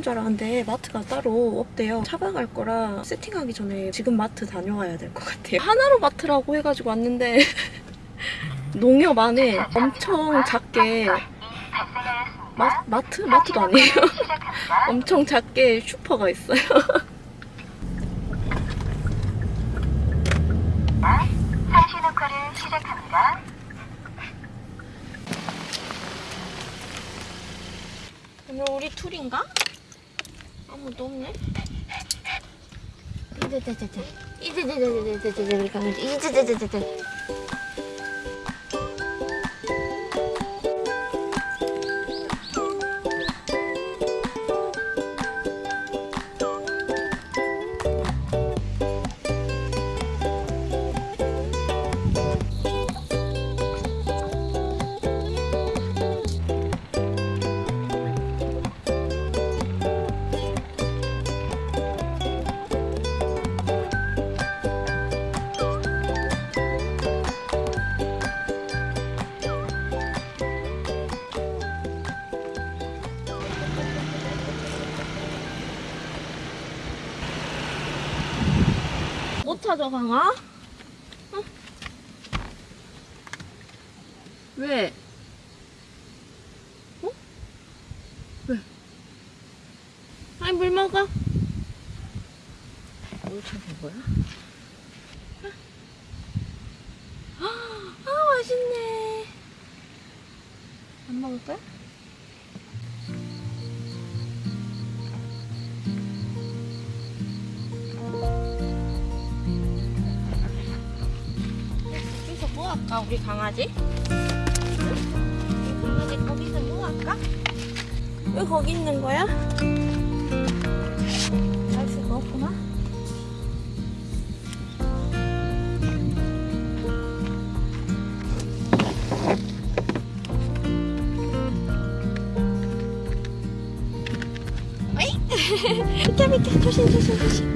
있는 줄 알았는데 마트가 따로 없대요. 차박할 거라 세팅하기 전에 지금 마트 다녀와야 될 것 같아요. 하나로 마트라고 해가지고 왔는데 농협 안에 엄청 작게 마, 마트? 마트도 아니에요. 엄청 작게 슈퍼가 있어요. 상시 녹화를. 오늘 우리 둘인가? 아무도 없네. 이제제제제 이제제제제제제 우리 강아지 이제제제제제 찾아 강아? 어? 왜? 어? 왜? 아니 물 먹어. 물 찾은 거야? 할까 우리 강아지? 강아지 거기서 뭐 할까? 왜 거기 있는 거야? 갈 수가 없구나. 비켜 비켜 조심 조심 조심.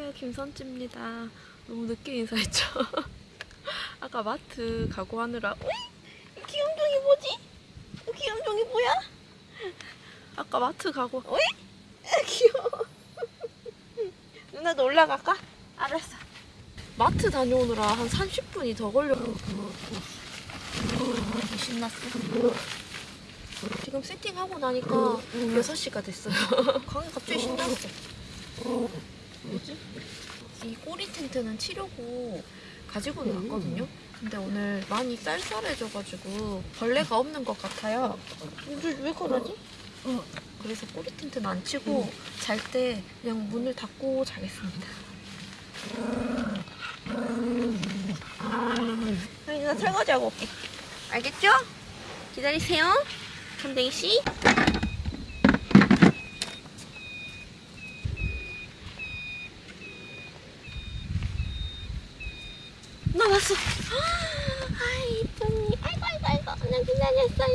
안녕하세요. 김선지입니다. 너무 늦게 인사했죠? 아까 마트 가고 하느라 어이? 이 귀염종이 뭐지? 이 귀염종이 뭐야? 아까 마트 가고 어이? 아, 귀여워. 누나도 올라갈까? 알았어. 마트 다녀오느라 한 30분이 더 걸려 신났어. 지금 세팅하고 나니까 6시가 됐어요. 강이 갑자기 신났어 뭐지? 이 꼬리 텐트는 치려고 가지고는 왔거든요. 근데 오늘 많이 쌀쌀해져가지고 벌레가 없는 것 같아요. 왜, 왜 그러지? 어. 그래서 꼬리 텐트는 안 치고 잘때 그냥 문을 닫고 자겠습니다. 아니 나 설거지 하고 올게. 알겠죠? 기다리세요. 선댕이 씨. 나 왔어. 아이 이쁜이. 아이고 아이고 아이고. 나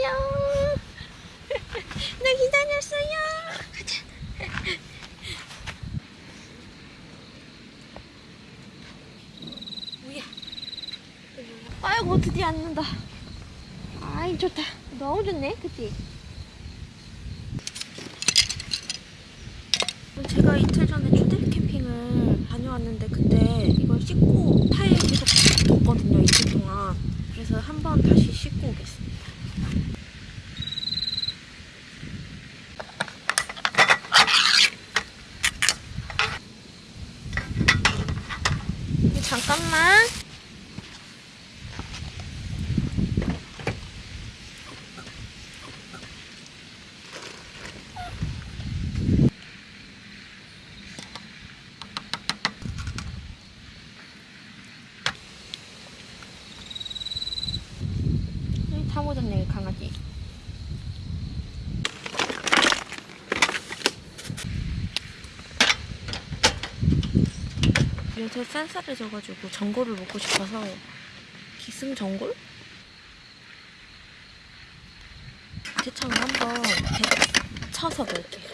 기다렸어요. 나 기다렸어요. 가자. 뭐야? 아이고 드디어 앉는다. 아이 좋다. 너무 좋네, 그치? 제가 이틀 전에 추들 캠핑을 다녀왔는데 그때 이걸 씻고 타에 계속 뒀거든요 이틀 동안 그래서 한번 다시 씻고 오겠습니다 잠깐만 음, 다 묻었네 강아지 요새 쌀쌀해져가지고 전골을 먹고 싶어서 기승전골? 대창을 한번 데- 쳐서 넣을게요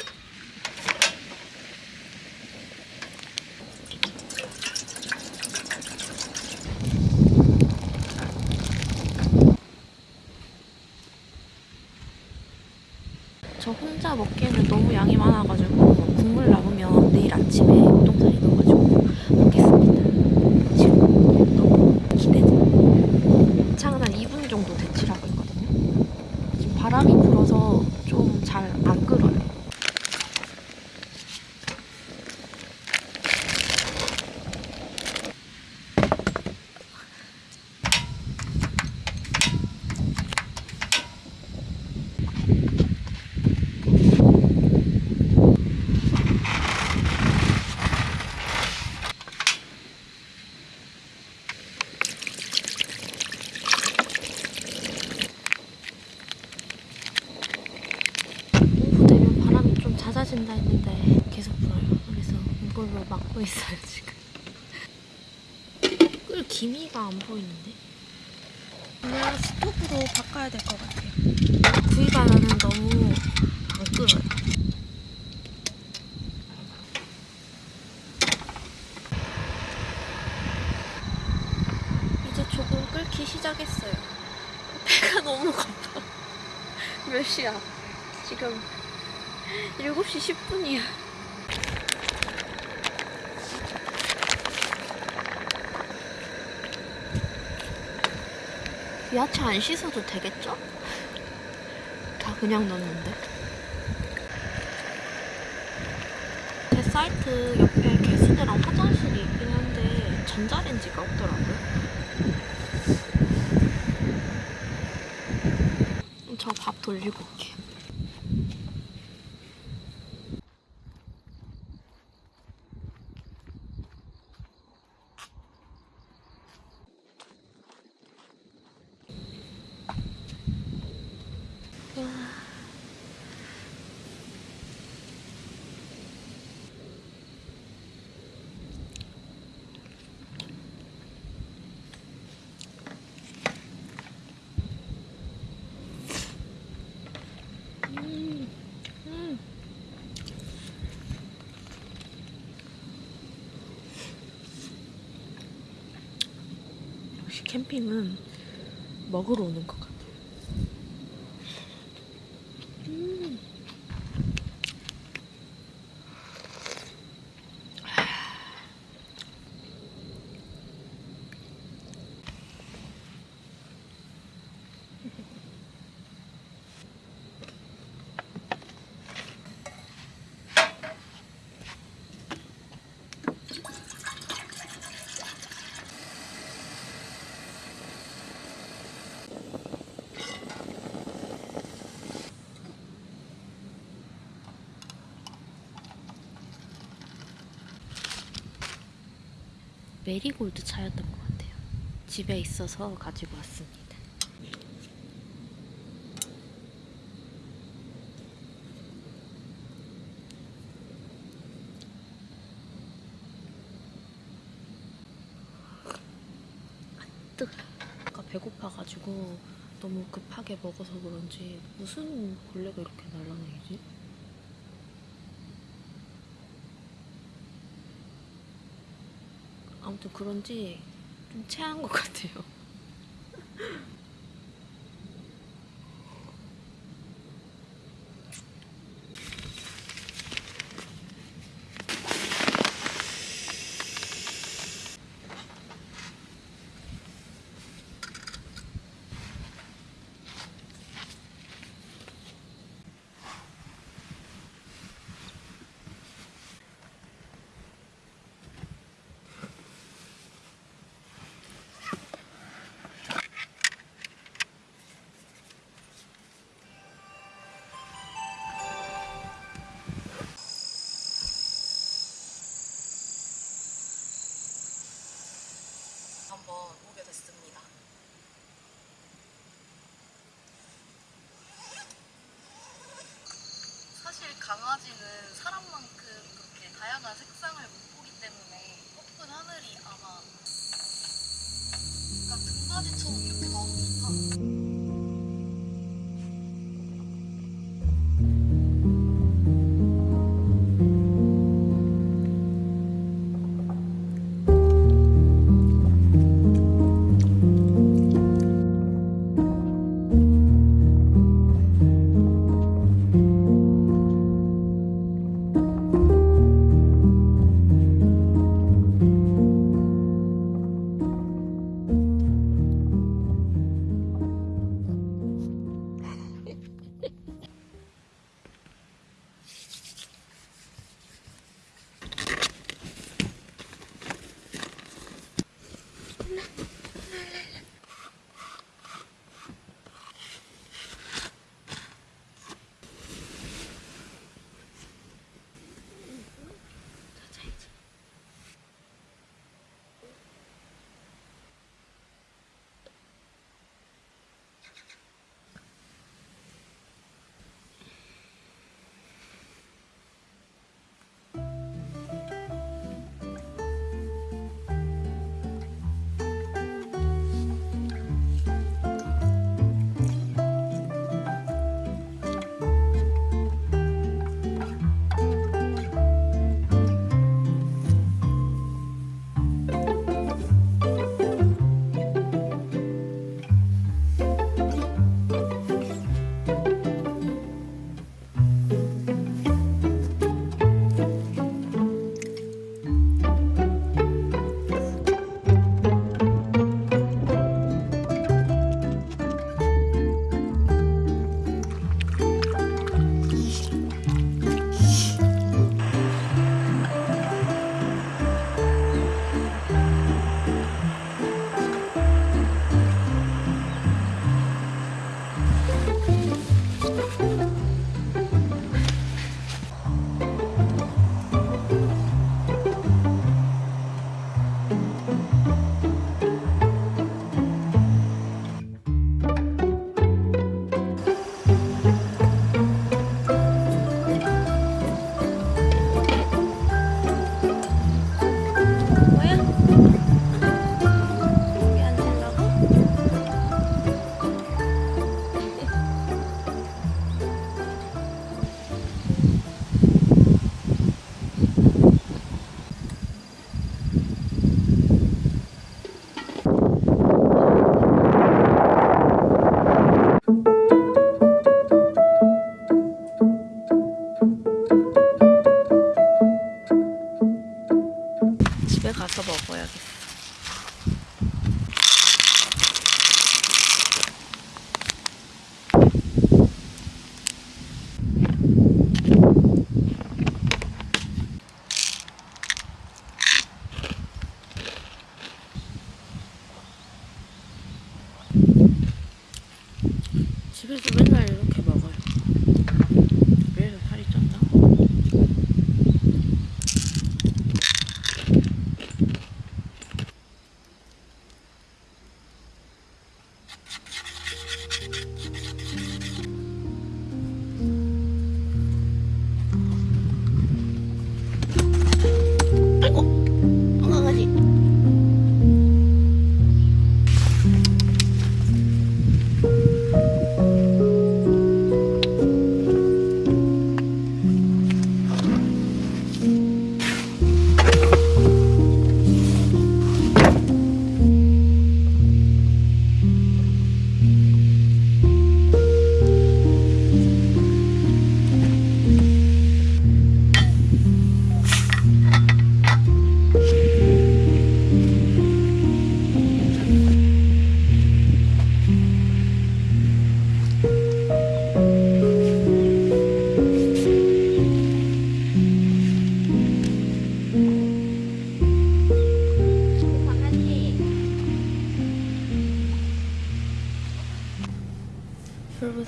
저 혼자 먹기에는 너무 양이 많아가지고 국물 남으면 내일 아침에 우동사리 넣어가지고 먹겠습니다. 지금 너무 기대돼. 창은 한 2분 정도 데치라고 했거든요. 지금 바람이 불어서 좀 잘 안 끓어요. 오후 되면 바람이 좀 잦아진다 했는데 계속 불어요. 그래서 있어요 지금. 끌 기미가 안 보이는데? 그냥 스토브로 바꿔야 될 것 같아요. 구이가 나는 너무 안 끓어요. 이제 조금 끓기 시작했어요. 배가 너무 고파. 몇 시야? 지금 7시 10분이야. 야채 안 씻어도 되겠죠? 다 그냥 넣는데. 제 사이트 옆에 개수대랑 화장실이 있긴 한데 전자레인지가 없더라고요. 저 밥 돌리고 올게요. 역시 캠핑은 먹으러 오는 것 같아요. 음. 메리골드 차였던 것 같아요. 집에 있어서 가지고 왔습니다. 뜨. 아까 배고파가지고 너무 급하게 먹어서 그런지 무슨 벌레가 이렇게 날아다니지? 아무튼 그런지 좀 체한 것 같아요. nothing.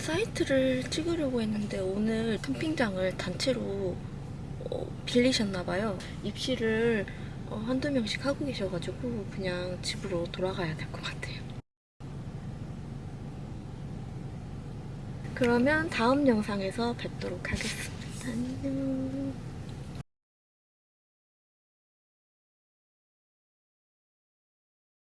마트를 찍으려고 했는데 오늘 캠핑장을 단체로 어, 빌리셨나봐요. 입시를 어, 한두 명씩 하고 계셔가지고 그냥 집으로 돌아가야 될 것 같아요. 그러면 다음 영상에서 뵙도록 하겠습니다. 안녕.